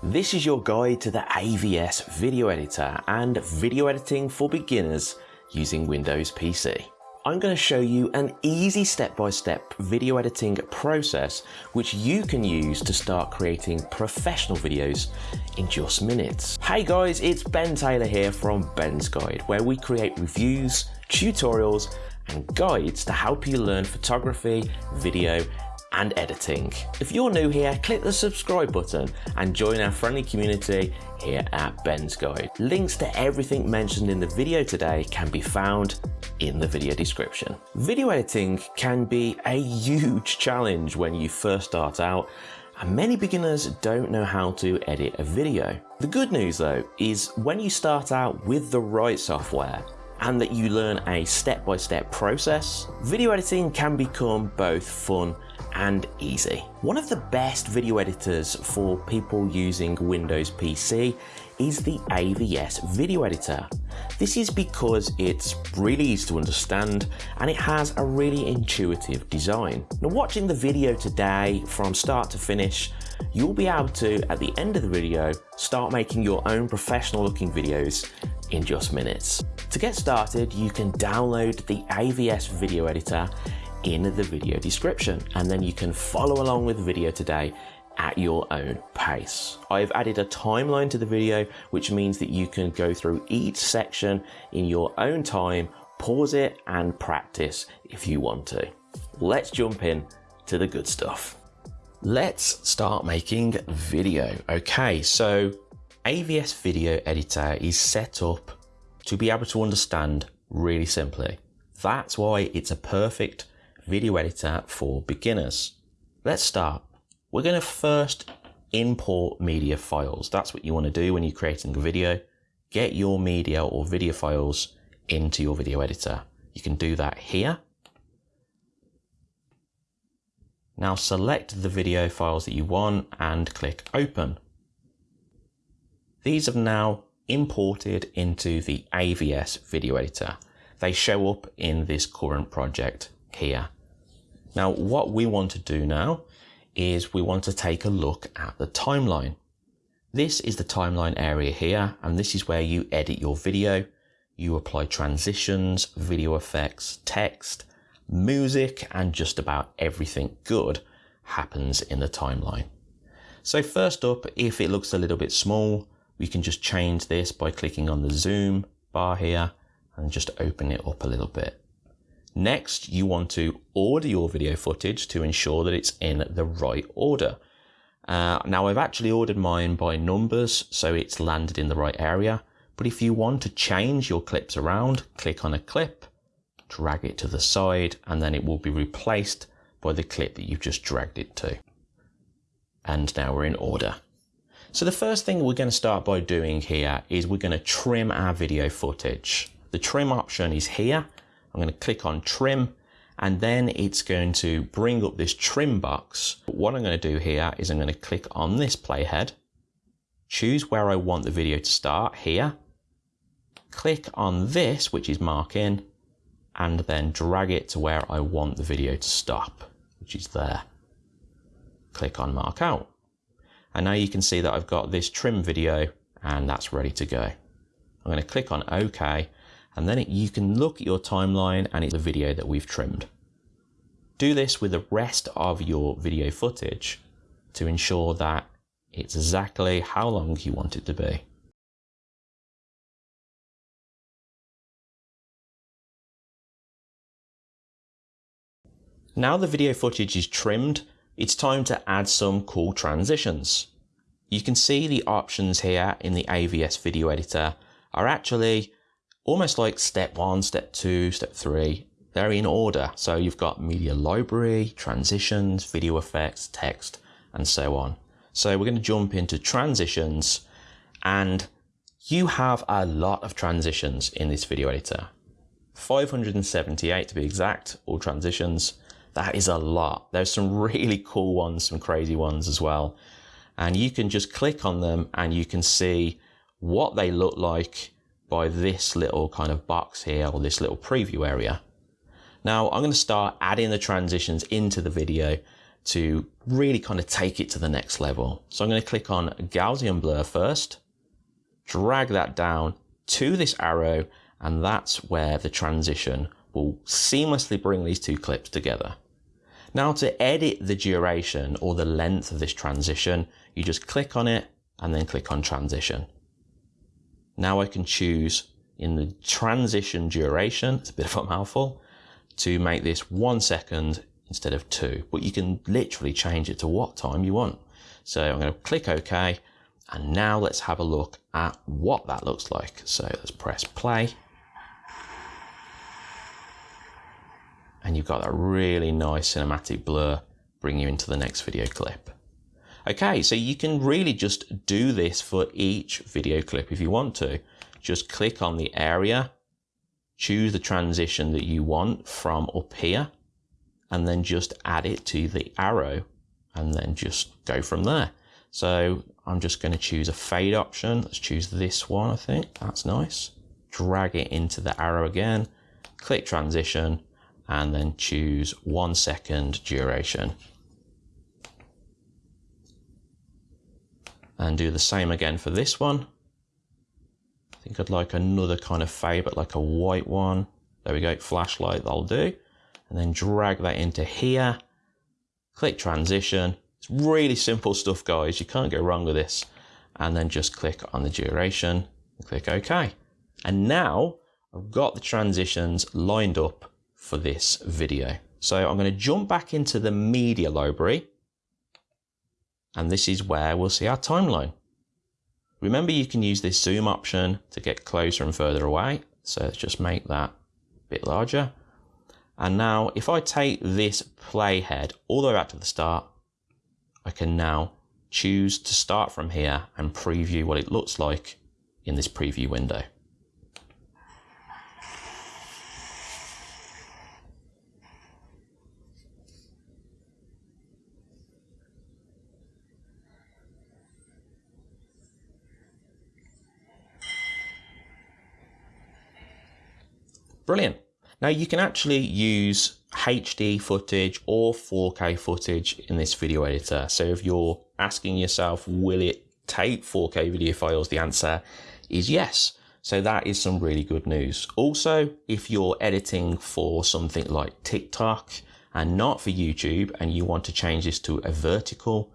This is your guide to the AVS video editor and video editing for beginners using Windows PC. I'm going to show you an easy step-by-step -step video editing process which you can use to start creating professional videos in just minutes. Hey guys, it's Ben Taylor here from Ben's Guide where we create reviews, tutorials and guides to help you learn photography, video and editing. If you're new here, click the subscribe button and join our friendly community here at Ben's Guide. Links to everything mentioned in the video today can be found in the video description. Video editing can be a huge challenge when you first start out and many beginners don't know how to edit a video. The good news though is when you start out with the right software and that you learn a step-by-step -step process, video editing can become both fun and easy. One of the best video editors for people using Windows PC is the AVS video editor. This is because it's really easy to understand and it has a really intuitive design. Now watching the video today from start to finish, you'll be able to, at the end of the video, start making your own professional looking videos in just minutes. To get started, you can download the AVS video editor in the video description and then you can follow along with the video today at your own pace. I've added a timeline to the video which means that you can go through each section in your own time, pause it and practice if you want to. Let's jump in to the good stuff. Let's start making video. Okay, so AVS Video Editor is set up to be able to understand really simply. That's why it's a perfect video editor for beginners. Let's start. We're going to first import media files. That's what you want to do when you're creating a video. Get your media or video files into your video editor. You can do that here. Now select the video files that you want and click open. These have now imported into the AVS video editor. They show up in this current project here. Now, what we want to do now is we want to take a look at the timeline. This is the timeline area here, and this is where you edit your video. You apply transitions, video effects, text, music, and just about everything good happens in the timeline. So first up, if it looks a little bit small, we can just change this by clicking on the zoom bar here and just open it up a little bit. Next, you want to order your video footage to ensure that it's in the right order. Uh, now I've actually ordered mine by numbers, so it's landed in the right area. But if you want to change your clips around, click on a clip, drag it to the side, and then it will be replaced by the clip that you've just dragged it to. And now we're in order. So the first thing we're going to start by doing here is we're going to trim our video footage. The trim option is here I'm going to click on trim and then it's going to bring up this trim box. What I'm going to do here is I'm going to click on this playhead, choose where I want the video to start here, click on this, which is mark in, and then drag it to where I want the video to stop, which is there. Click on mark out. And now you can see that I've got this trim video and that's ready to go. I'm going to click on OK and then it, you can look at your timeline and it's a video that we've trimmed. Do this with the rest of your video footage to ensure that it's exactly how long you want it to be. Now the video footage is trimmed, it's time to add some cool transitions. You can see the options here in the AVS video editor are actually almost like step one, step two, step three. They're in order. So you've got media library, transitions, video effects, text, and so on. So we're going to jump into transitions and you have a lot of transitions in this video editor. 578 to be exact, all transitions. That is a lot. There's some really cool ones, some crazy ones as well. And you can just click on them and you can see what they look like by this little kind of box here or this little preview area. Now I'm going to start adding the transitions into the video to really kind of take it to the next level. So I'm going to click on Gaussian blur first, drag that down to this arrow, and that's where the transition will seamlessly bring these two clips together. Now to edit the duration or the length of this transition, you just click on it and then click on transition. Now I can choose in the transition duration, it's a bit of a mouthful, to make this one second instead of two, but you can literally change it to what time you want. So I'm going to click OK, and now let's have a look at what that looks like. So let's press play. And you've got that really nice cinematic blur bring you into the next video clip. Okay, so you can really just do this for each video clip if you want to. Just click on the area, choose the transition that you want from up here, and then just add it to the arrow and then just go from there. So I'm just going to choose a fade option. Let's choose this one, I think. That's nice. Drag it into the arrow again, click transition, and then choose one second duration. And do the same again for this one. I think I'd like another kind of fade, but like a white one. There we go, flashlight, that'll do and then drag that into here. Click transition. It's really simple stuff, guys. You can't go wrong with this. And then just click on the duration and click OK. And now I've got the transitions lined up for this video. So I'm going to jump back into the media library. And this is where we'll see our timeline. Remember, you can use this zoom option to get closer and further away. So let's just make that a bit larger. And now if I take this playhead all the way back to the start, I can now choose to start from here and preview what it looks like in this preview window. Brilliant. Now you can actually use HD footage or 4K footage in this video editor. So if you're asking yourself, will it take 4K video files? The answer is yes. So that is some really good news. Also, if you're editing for something like TikTok and not for YouTube and you want to change this to a vertical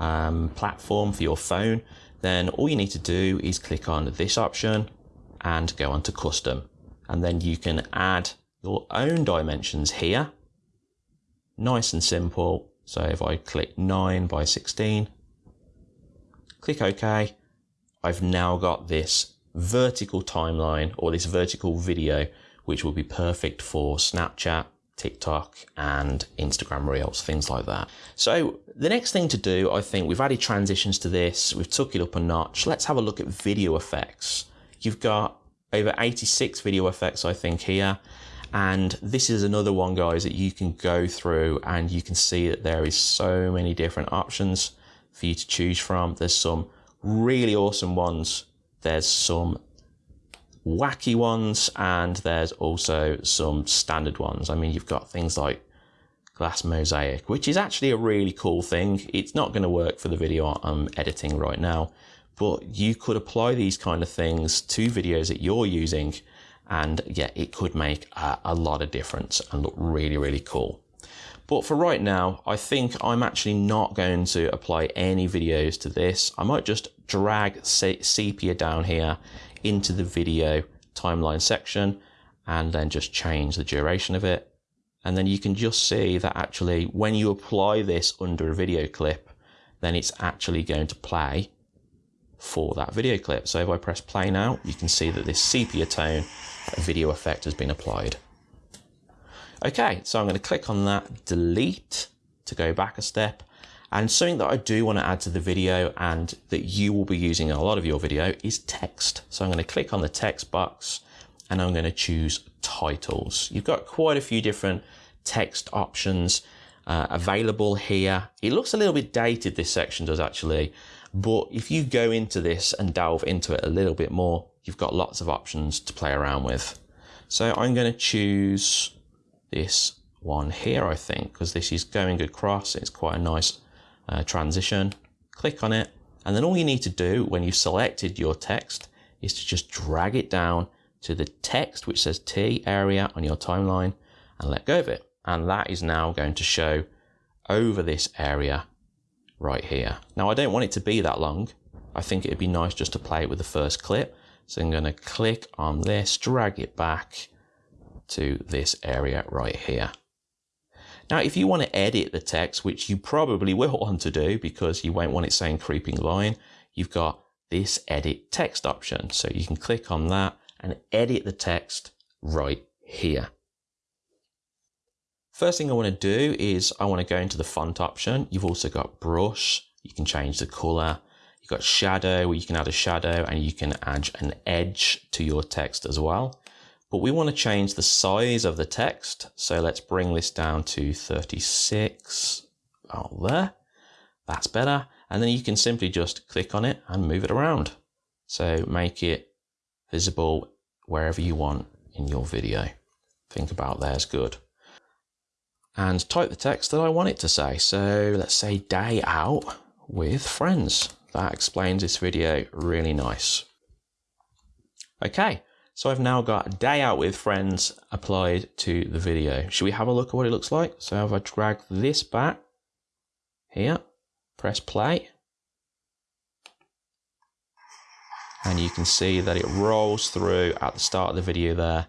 um, platform for your phone, then all you need to do is click on this option and go on to custom and then you can add your own dimensions here. Nice and simple. So if I click 9 by 16, click OK, I've now got this vertical timeline or this vertical video, which will be perfect for Snapchat, TikTok and Instagram Reels, things like that. So the next thing to do, I think we've added transitions to this, we've took it up a notch. Let's have a look at video effects. You've got over 86 video effects, I think, here. And this is another one, guys, that you can go through and you can see that there is so many different options for you to choose from. There's some really awesome ones. There's some wacky ones and there's also some standard ones. I mean, you've got things like glass mosaic, which is actually a really cool thing. It's not going to work for the video I'm editing right now, but you could apply these kind of things to videos that you're using and yeah, it could make a, a lot of difference and look really, really cool. But for right now, I think I'm actually not going to apply any videos to this. I might just drag sepia down here into the video timeline section and then just change the duration of it. And then you can just see that actually when you apply this under a video clip, then it's actually going to play for that video clip. So if I press play now, you can see that this sepia tone video effect has been applied. Okay, so I'm going to click on that, delete to go back a step. And something that I do want to add to the video and that you will be using in a lot of your video is text. So I'm going to click on the text box and I'm going to choose titles. You've got quite a few different text options uh, available here. It looks a little bit dated, this section does actually, but if you go into this and delve into it a little bit more, you've got lots of options to play around with. So I'm going to choose this one here, I think, because this is going across. It's quite a nice uh, transition. Click on it. And then all you need to do when you've selected your text is to just drag it down to the text which says T area on your timeline and let go of it. And that is now going to show over this area right here. Now I don't want it to be that long. I think it'd be nice just to play it with the first clip. So I'm going to click on this, drag it back to this area right here. Now, if you want to edit the text, which you probably will want to do because you won't want it saying creeping line, you've got this edit text option. So you can click on that and edit the text right here. First thing I want to do is I want to go into the font option. You've also got brush. You can change the color. You've got shadow where you can add a shadow and you can add an edge to your text as well. But we want to change the size of the text. So let's bring this down to 36. Oh, there. That's better. And then you can simply just click on it and move it around. So make it visible wherever you want in your video. Think about there's good. And type the text that I want it to say. So let's say day out with friends. That explains this video really nice. Okay, so I've now got day out with friends applied to the video. Should we have a look at what it looks like? So if I drag this back here, press play, and you can see that it rolls through at the start of the video there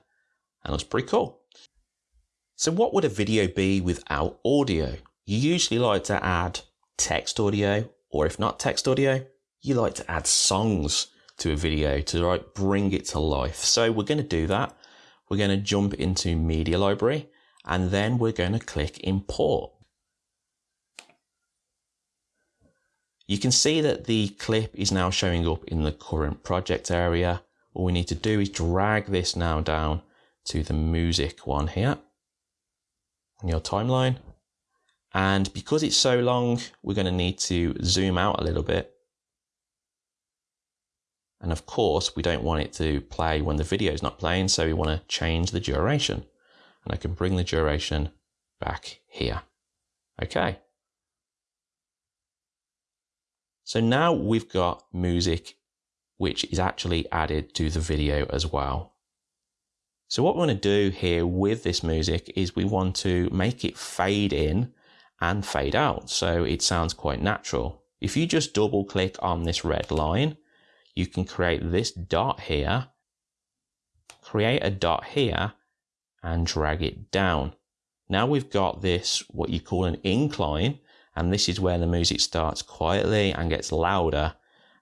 and looks pretty cool. So what would a video be without audio? You usually like to add text audio, or if not text audio, you like to add songs to a video to like bring it to life. So we're going to do that. We're going to jump into media library and then we're going to click import. You can see that the clip is now showing up in the current project area. All we need to do is drag this now down to the music one here on your timeline. And because it's so long, we're going to need to zoom out a little bit and of course, we don't want it to play when the video is not playing, so we want to change the duration. And I can bring the duration back here. Okay. So now we've got music which is actually added to the video as well. So what we want to do here with this music is we want to make it fade in and fade out so it sounds quite natural. If you just double click on this red line, you can create this dot here, create a dot here, and drag it down. Now we've got this, what you call an incline, and this is where the music starts quietly and gets louder,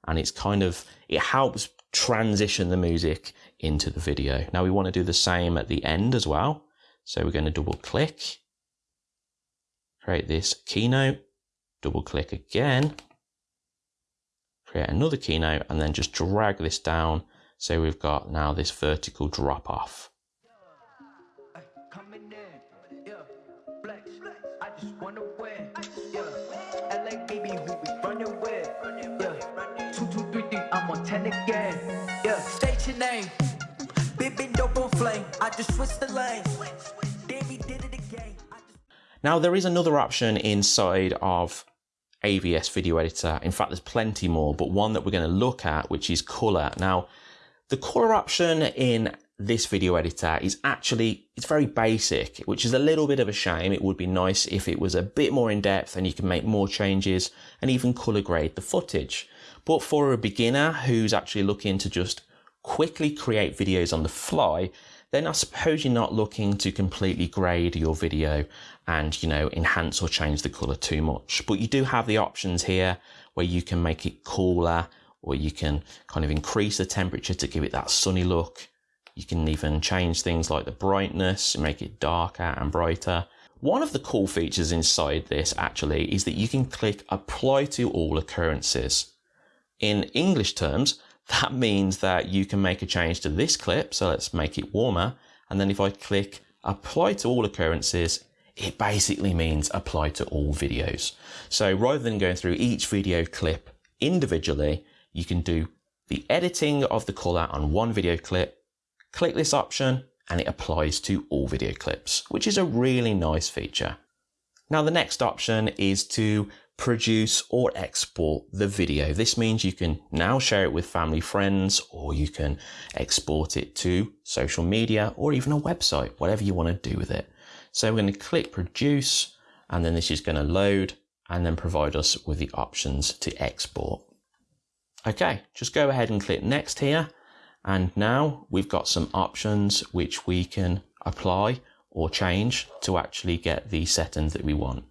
and it's kind of, it helps transition the music into the video. Now we want to do the same at the end as well. So we're going to double click, create this keynote, double click again, create another keynote and then just drag this down so we've got now this vertical drop off. Now there is another option inside of AVS video editor. In fact, there's plenty more, but one that we're going to look at, which is color. Now, the color option in this video editor is actually, it's very basic, which is a little bit of a shame. It would be nice if it was a bit more in depth and you can make more changes and even color grade the footage. But for a beginner who's actually looking to just quickly create videos on the fly, then I suppose you're not looking to completely grade your video and, you know, enhance or change the color too much. But you do have the options here where you can make it cooler or you can kind of increase the temperature to give it that sunny look. You can even change things like the brightness, make it darker and brighter. One of the cool features inside this actually is that you can click apply to all occurrences. In English terms, that means that you can make a change to this clip. So let's make it warmer. And then if I click apply to all occurrences, it basically means apply to all videos. So rather than going through each video clip individually, you can do the editing of the color on one video clip, click this option, and it applies to all video clips, which is a really nice feature. Now the next option is to produce or export the video. This means you can now share it with family friends or you can export it to social media or even a website, whatever you want to do with it. So we're going to click produce and then this is going to load and then provide us with the options to export. Okay, just go ahead and click next here. And now we've got some options which we can apply or change to actually get the settings that we want.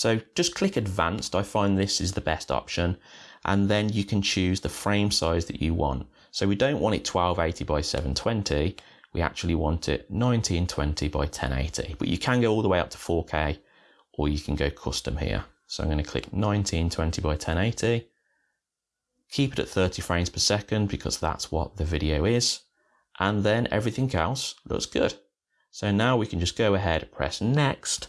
So just click advanced. I find this is the best option. And then you can choose the frame size that you want. So we don't want it 1280 by 720. We actually want it 1920 by 1080, but you can go all the way up to 4K or you can go custom here. So I'm going to click 1920 by 1080 Keep it at 30 frames per second because that's what the video is. And then everything else looks good. So now we can just go ahead, and press next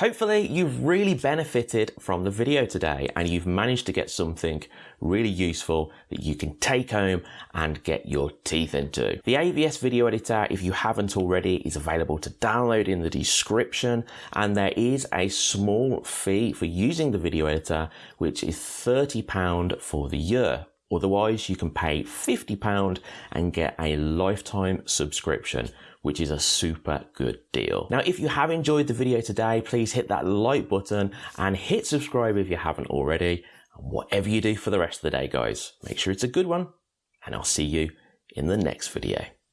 Hopefully you've really benefited from the video today and you've managed to get something really useful that you can take home and get your teeth into. The AVS video editor, if you haven't already, is available to download in the description and there is a small fee for using the video editor, which is £30 for the year. Otherwise, you can pay £50 and get a lifetime subscription which is a super good deal. Now, if you have enjoyed the video today, please hit that like button and hit subscribe if you haven't already. And whatever you do for the rest of the day, guys, make sure it's a good one, and I'll see you in the next video.